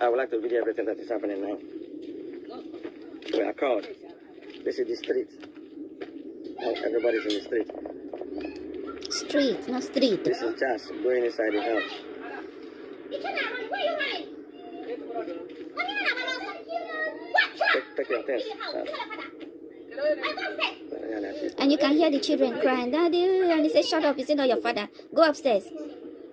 I would like to video everything that is happening now. We are called. This is the street. Oh, now everybody's in the street. Street, not street. This is Chas going inside the house. Take, take your things. Chas. Yeah, that's it. And you can hear the children crying, Daddy, and he says, Shut up, it's not your father. Go upstairs.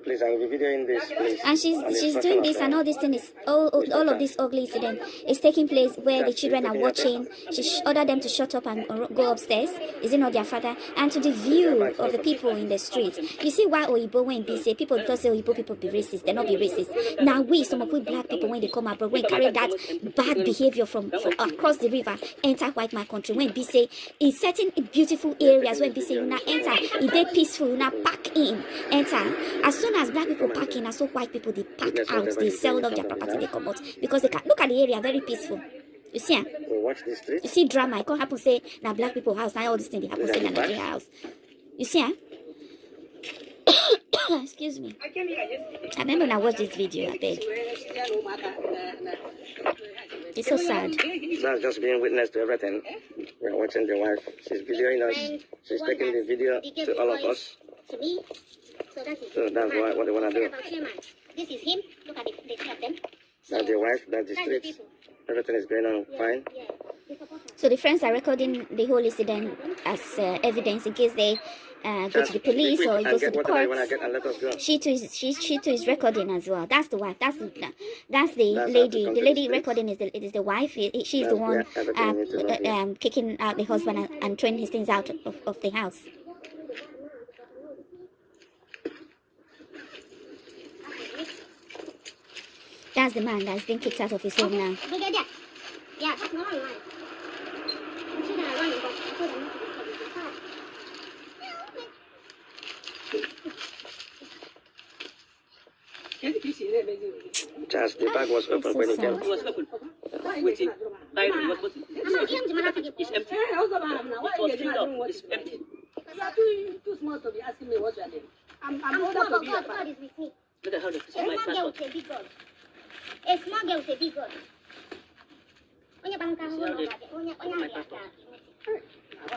Please, I will be videoing this, please. And she's On the she's doing this and all this thing is all, all, all of this ugly incident is taking place where the children are watching. She ordered them to shut up and go upstairs. Is it not their father? And to the view of the people in the street. You see why Oyibo when be say people just say Oyibo people be racist. They not be racist. Now we some of we black people when they come abroad when carry that bad behavior from, from across the river enter white man country when be say in certain beautiful areas when be say you not enter it they peaceful you not pack in enter as soon as black people pack in as so white people they pack out they sell off their property they come out. Because they can look at the area very peaceful. You see am We watch this street. you see drama it can't happen say now black people house now all this thing they happen say na Nigeria house. You see am eh? excuse me. I remember when I watched this video I beg. It's so sad. That's just being witness to everything. We're watching the wife. She's videoing us. She's taking the video to all of us. To me. So that is So that's what, what they want to do. about chairman. This is him. Look at the, the two of them. That's the wife, that's the That's the street. people. Everything is going on Yeah, fine. Yeah. They support her. So the friends are recording the whole incident as uh, evidence in case they uh, go to the police or it goes to the whatever you want to courts. get and let us go. She too is she, she too is recording as well. That's the wife. That's the that's the That's lady. The lady the recording is the is the wife. He- he- She's the one where everything um, needs to know, uh, um, kicking out the husband and, and throwing his things out of, of the house. That's the man that's been kicked out of his home now. Brigadier. Yeah, that's not online. She gonna run and go. I told them not to disturb it. It's fine. Just the bag was open so when you came. It was open. Waiting. Diary was waiting. I'm not him to my It's empty. It was filled up. It's empty. You are too, too small to be asking me what's your name. I'm, I'm I'm older small, to but be God, a God father. is with me. Look at how this is A my small girl passport. With a big God. A small girl with a big God. Onya bangkang See how they- onya onya my onya passport.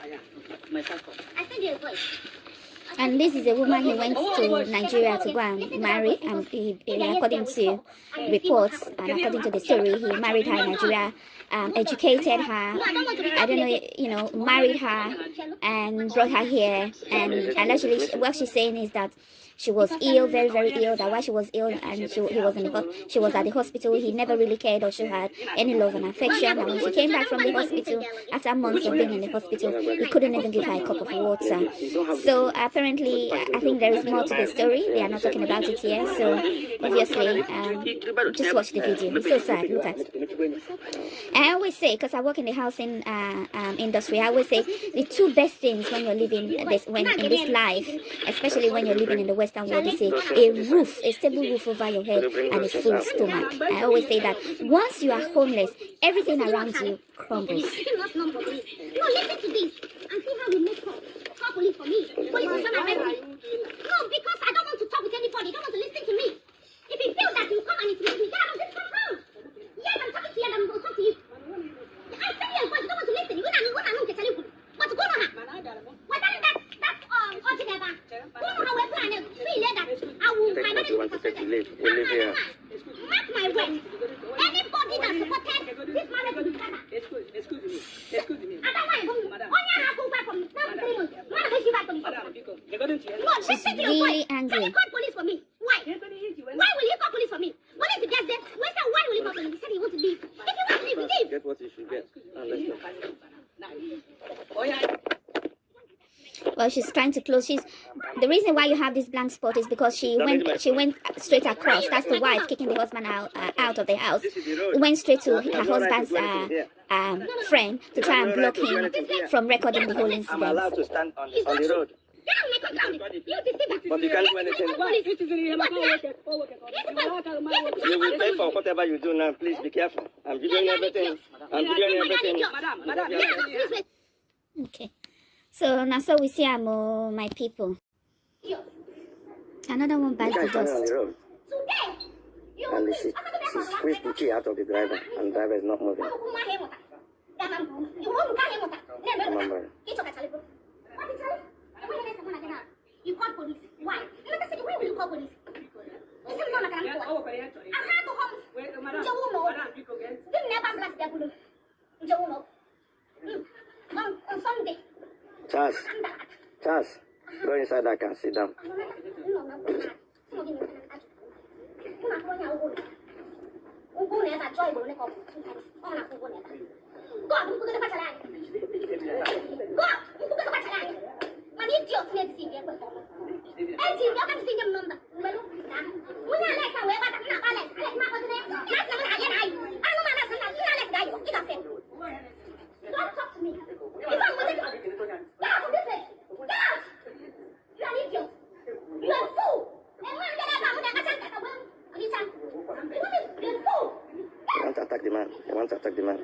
ya. My passport. I send you a voice. And this is a woman he went to Nigeria to go and marry. And he, he- according to reports and according to the story, he married her in Nigeria, um, educated her. I don't know, you know, married her and brought her here. And and actually, what she's saying is that she was ill, very very ill. That while she was ill and she he was in the she was at the hospital, he never really cared or she had any love and affection. And when she came back from the hospital after months of being in the hospital, he couldn't even give her a cup of water. So apparently, I think there is more to the story. They are not talking about it here. So obviously, um, just watch the video. It's so sad. Look at. I always say, because I work in the housing uh, um, industry, I always say the two best things when you're living this when in this life, especially when you're living in the Western world, is a, a roof, a stable roof over your head, and a full stomach. I always say that once you are homeless, everything around you crumbles. You must know police. No, listen to this and see how we make call. Call police for me. Police will come and me. No, because I don't want to talk with anybody. Don't want to listen to me. If you feel that you come and it's me, get out of this compound. Yes, I'm talking to you and I'm going to talk to you. I send you a voice. You don't want to listen. You want to know what I'm telling you. But go on. What that that that um altogether. Go on how we plan it. See later. I will Take my what you want to take to leave. We live here. Mark my words. Anybody that supported this marriage will be better. Excuse, excuse me. Excuse me. Otherwise, only have to back from now three months. Why don't you back from Madam, because according to your No, your really voice. angry. Can you call police for me? Why? Why will you call police for me? Police is just there. Why say why will you call police? He said he wants to leave. If you want to leave, leave. Get what you should get. And let's go. Oh, yeah. Well, she's trying to close. She's the reason why you have this blank spot is because she went she went straight across. That's the wife kicking the husband out uh, out of the house. Went straight to her husband's uh, um, friend to try and block him from recording the whole I'm incident. allowed to stand on the, on the road. Get out of my compound. You. But you can't do anything. Police. It is in here. Go work it. Go work it. You will not tell my work. You will pay for whatever you do now. Please be careful. I'm videoing everything. I'm videoing everything. Madam, madam, Yeah, yeah, please, please. Okay. So now so we see I'm oh, my people. Yo, Another one You bites the can't stand on dust. the road. Today, And she, she squeezed the key out of the driver, and the driver is not moving. Remember. You call police. Why? Let me say, where will you call police? This is not a grand Yeah, court. oh, but yeah, sorry. I had to home. Wait, madam. Nje uno. Madam, you go get. This never bless the bulu. Nje uno. Mm. On, on Sunday. Charles, I'm back. Charles, go inside that car, sit down. Don't talk to me. If I'm with it, get out of this place. Get out. You are an idiot. You are a fool. And when I get out, I'm going to attack the woman. Understand? You are a fool. You want to attack the man. You want to attack the man.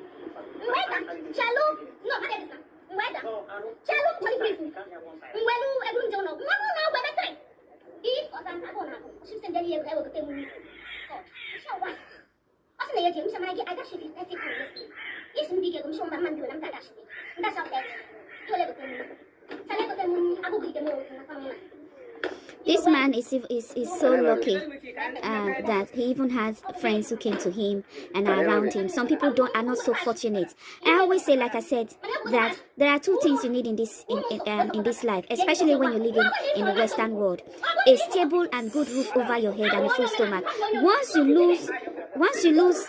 Mweda, chalo, no, hade bisa. Mweda, chalo, chali prison. Mwelu, edu njono. Mwamu na webe tre. I, osan, ako na ako. Shimsen jeli yewe This man is is, is so lucky uh, that he even has friends who came to him and are around him. Some people don't are not so fortunate. I always say, like I said, that there are two things you need in this in in, um, in this life, especially when you're living in the Western world: a stable and good roof over your head and a full stomach. Once you lose, once you lose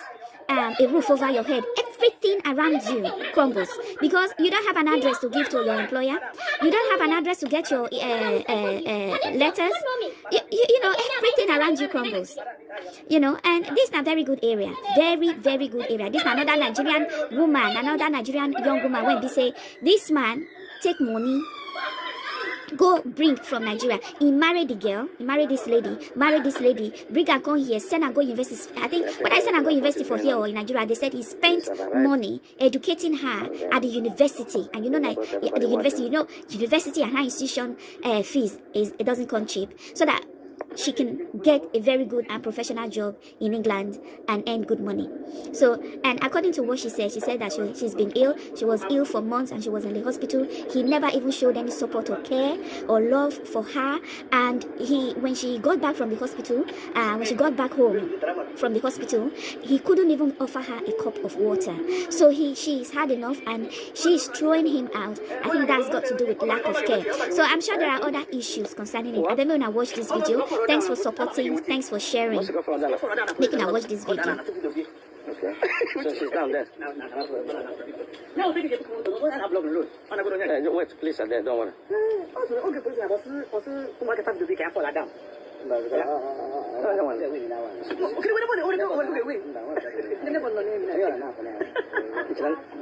um, a roof over your head, everything around you crumbles because you don't have an address to give to your employer. You don't have an address to get your uh, uh, uh, letters. You, you, you know, everything around you crumbles. You know, and this is a very good area. Very, very good area. This is another Nigerian woman, another Nigerian young woman when they say, this man take money go bring from Nigeria. He married the girl, he married this lady, married this lady, bring her go here, send her go university. I think when I send her go university for here or in Nigeria, they said he spent money educating her at the university. And you know, like, at the university, you know, university and high institution uh, fees is it doesn't come cheap. So that she can get a very good and professional job in England and earn good money. So, and according to what she said, she said that she, she's been ill. She was ill for months and she was in the hospital. He never even showed any support or care or love for her. And he, when she got back from the hospital, uh, when she got back home from the hospital, he couldn't even offer her a cup of water. So he, she's had enough and she's throwing him out. I think that's got to do with lack of care. So I'm sure there are other issues concerning it. I know when I watched this video. Thanks for supporting. Thanks for sharing. What's go? Making I watch this video. Okay. So she's down there. No, think it's cool. What I block the road. On a good one. Uh, wait, please, are there. Don't worry.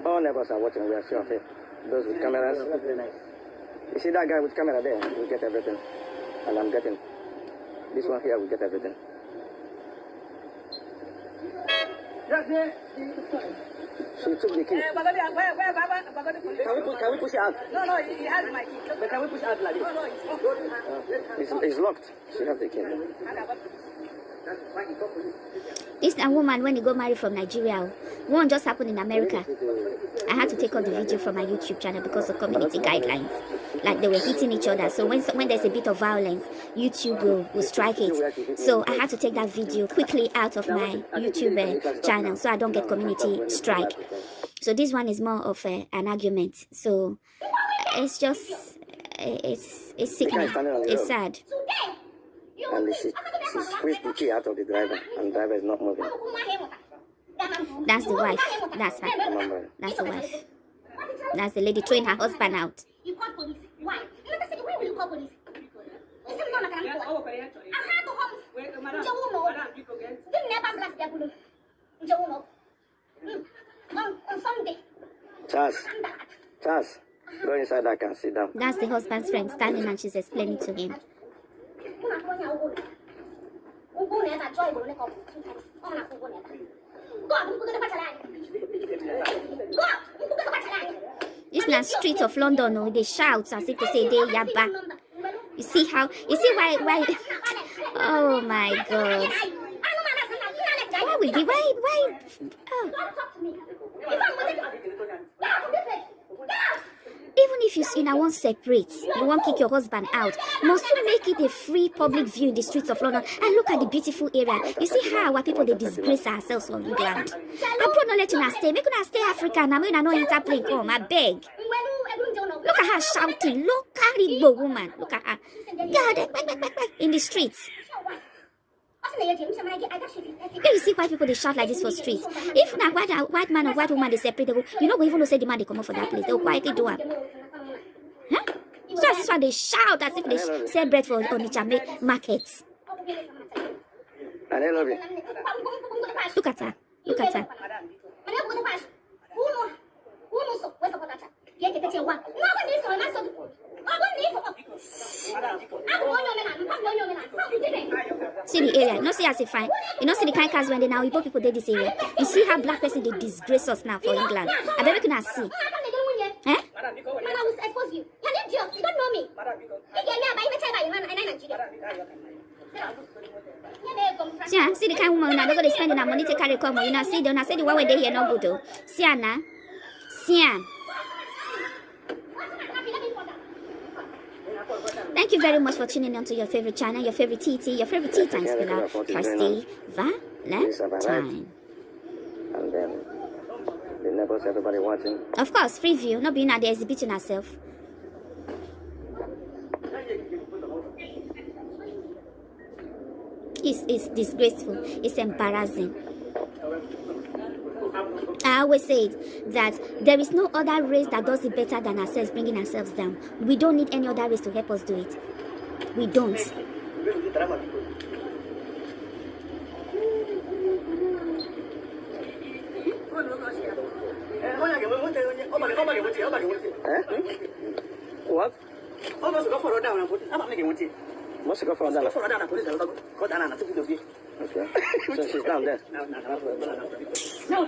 All neighbors are watching. We are sure of it. Those with cameras. You see that guy with camera there? We get everything. And I'm getting. This one here, we get everything. She took the key. Where, where, where, where, Can we, push, can we push it out? No, no, he has my key. But can we push out like this? No, no, it's not. Uh, it's, it's locked. She has the key. This a woman when he got married from Nigeria. One just happened in America. I had to take out the video from my YouTube channel because of community guidelines. Like they were hitting each other. So when when there's a bit of violence, YouTube will, will strike it. So I had to take that video quickly out of my YouTube uh, channel so I don't get community strike. So this one is more of uh, an argument. So uh, it's just it's it's sickening. It's sad. And she, she squeezed the key out of the driver, and the driver is not moving. That's the wife. That's her. That's the wife. That's the lady throwing her husband out. You call police. Why? Let me say, where will you call police? This is not a grand Yeah, court. oh, but yeah, sorry. I had to home. Wait, madam. Nje uno. Madam, you go get. This never bless the bulu. Nje uno. Mm. On, on Sunday, Charles, I'm back. Charles, go inside that car, sit down. That's the husband's friend standing and she's explaining to him. Una kuonya ugulu. Ugulu eza joy bulu neko. Ona ugulu eza. Go, mpuke kwa chalani. Go, mpuke kwa chalani. This na street of London, oh, they shout as if to say they yaba. You see how? You see why? Why? Oh my God! Why would you? Why? Why? Oh. If you know want separate, you want kick your husband out, must you make it a free public view in the streets of London? And look at the beautiful area. You see how our people they disgrace ourselves for England. Put no let you stay. Make you stay Africa now. Make you no interplay come. I beg. Look at her shouting. At the woman. Look at her. God, in the streets. What's the name? I get, I got shit. When you see white people they shout like this for streets. If na white uh, white man or white woman they separate, they go, you know, we even know say the man they come out for that place. They'll quietly do it. Huh? So as this one they shout as if they sh- sell bread for Onitsha ma- markets. And I love you. Look at her. Look at her. See the area. You know, see as if fine. You know, see the kind of cars when they now Igbo people did this area. You see how black person they disgrace us now for England. I we can see. Eh? See, ah, see the kind of woman now they go they spending their money to carry come. You know, see, they not say the one when they here no good though. See, ah, now. See, ah. Thank you very much for tuning in to your favorite channel, your favorite TT, your favorite tea time spinner, Kirsty Valentine. And then the neighbors, everybody watching. Of course, free view, not being out there exhibiting herself. It's, it's disgraceful. It's embarrassing. I always say it, that there is no other race that does it better than ourselves, bringing ourselves down. We don't need any other race to help us do it. We don't. What? For that. Okay. So she's down there. Now,